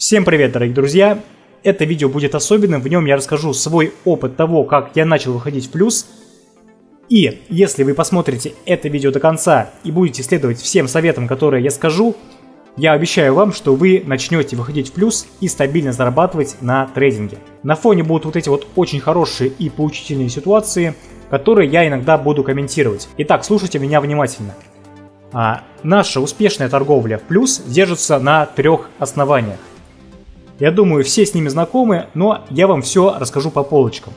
Всем привет, дорогие друзья! Это видео будет особенным, в нем я расскажу свой опыт того, как я начал выходить в плюс. И если вы посмотрите это видео до конца и будете следовать всем советам, которые я скажу, я обещаю вам, что вы начнете выходить в плюс и стабильно зарабатывать на трейдинге. На фоне будут вот эти вот очень хорошие и поучительные ситуации, которые я иногда буду комментировать. Итак, слушайте меня внимательно. А, наша успешная торговля в плюс держится на трех основаниях. Я думаю, все с ними знакомы, но я вам все расскажу по полочкам.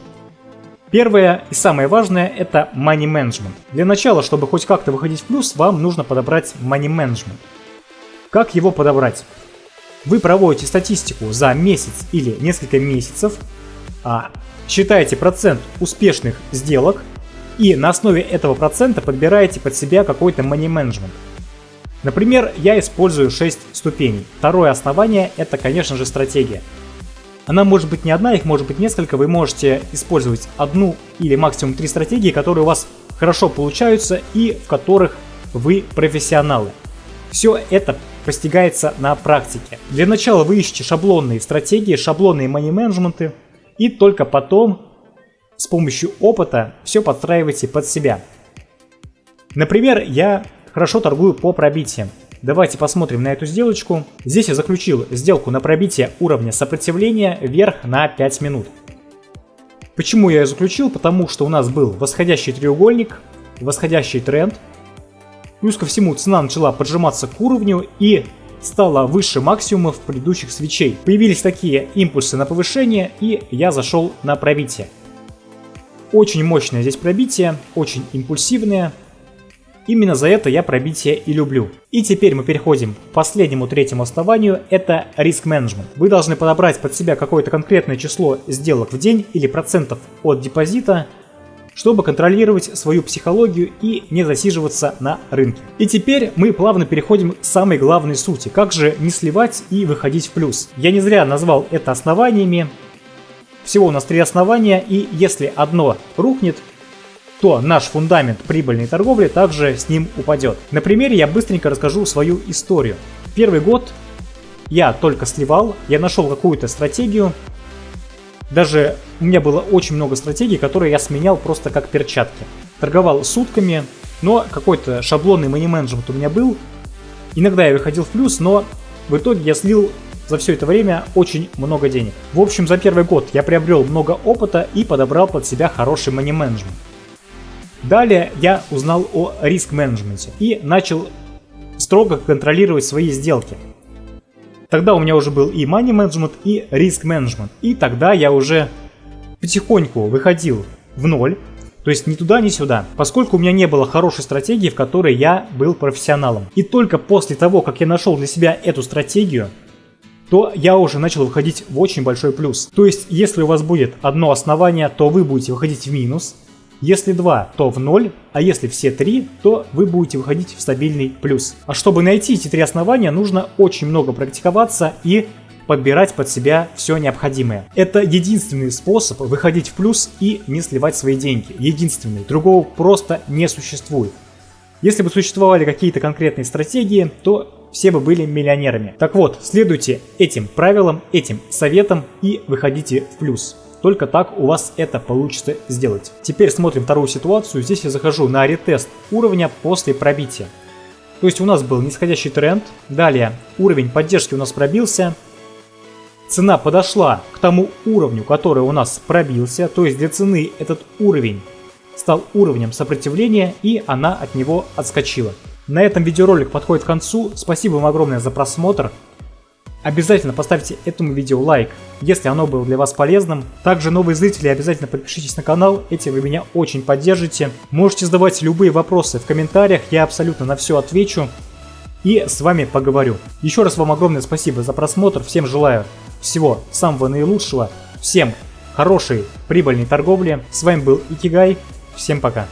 Первое и самое важное – это money management. Для начала, чтобы хоть как-то выходить в плюс, вам нужно подобрать money management. Как его подобрать? Вы проводите статистику за месяц или несколько месяцев, а, считаете процент успешных сделок и на основе этого процента подбираете под себя какой-то money management. Например, я использую 6 ступеней. Второе основание это, конечно же, стратегия. Она может быть не одна, их может быть несколько. Вы можете использовать одну или максимум три стратегии, которые у вас хорошо получаются и в которых вы профессионалы. Все это постигается на практике. Для начала вы ищете шаблонные стратегии, шаблонные мани-менеджменты, и только потом с помощью опыта все подстраиваете под себя. Например, я хорошо торгую по пробитиям. Давайте посмотрим на эту сделочку. Здесь я заключил сделку на пробитие уровня сопротивления вверх на 5 минут. Почему я ее заключил? Потому что у нас был восходящий треугольник, восходящий тренд. Плюс ко всему цена начала поджиматься к уровню и стала выше максимумов предыдущих свечей. Появились такие импульсы на повышение и я зашел на пробитие. Очень мощное здесь пробитие, очень импульсивное. Именно за это я пробитие и люблю. И теперь мы переходим к последнему третьему основанию, это риск менеджмент. Вы должны подобрать под себя какое-то конкретное число сделок в день или процентов от депозита, чтобы контролировать свою психологию и не засиживаться на рынке. И теперь мы плавно переходим к самой главной сути, как же не сливать и выходить в плюс. Я не зря назвал это основаниями, всего у нас три основания, и если одно рухнет, то наш фундамент прибыльной торговли также с ним упадет. На примере я быстренько расскажу свою историю. Первый год я только сливал, я нашел какую-то стратегию. Даже у меня было очень много стратегий, которые я сменял просто как перчатки. Торговал сутками, но какой-то шаблонный мани-менеджмент у меня был. Иногда я выходил в плюс, но в итоге я слил за все это время очень много денег. В общем, за первый год я приобрел много опыта и подобрал под себя хороший мани-менеджмент. Далее я узнал о риск-менеджменте и начал строго контролировать свои сделки. Тогда у меня уже был и money management, и риск менеджмент. И тогда я уже потихоньку выходил в ноль, то есть ни туда, ни сюда, поскольку у меня не было хорошей стратегии, в которой я был профессионалом. И только после того, как я нашел для себя эту стратегию, то я уже начал выходить в очень большой плюс. То есть, если у вас будет одно основание, то вы будете выходить в минус, если 2, то в 0, а если все 3, то вы будете выходить в стабильный плюс. А чтобы найти эти три основания, нужно очень много практиковаться и подбирать под себя все необходимое. Это единственный способ выходить в плюс и не сливать свои деньги. Единственный. Другого просто не существует. Если бы существовали какие-то конкретные стратегии, то все бы были миллионерами. Так вот, следуйте этим правилам, этим советам и выходите в плюс. Только так у вас это получится сделать. Теперь смотрим вторую ситуацию. Здесь я захожу на ретест уровня после пробития. То есть у нас был нисходящий тренд. Далее уровень поддержки у нас пробился. Цена подошла к тому уровню, который у нас пробился. То есть для цены этот уровень стал уровнем сопротивления и она от него отскочила. На этом видеоролик подходит к концу. Спасибо вам огромное за просмотр. Обязательно поставьте этому видео лайк, если оно было для вас полезным. Также новые зрители обязательно подпишитесь на канал, этим вы меня очень поддержите. Можете задавать любые вопросы в комментариях, я абсолютно на все отвечу и с вами поговорю. Еще раз вам огромное спасибо за просмотр, всем желаю всего самого наилучшего, всем хорошей прибыльной торговли. С вами был Икигай, всем пока.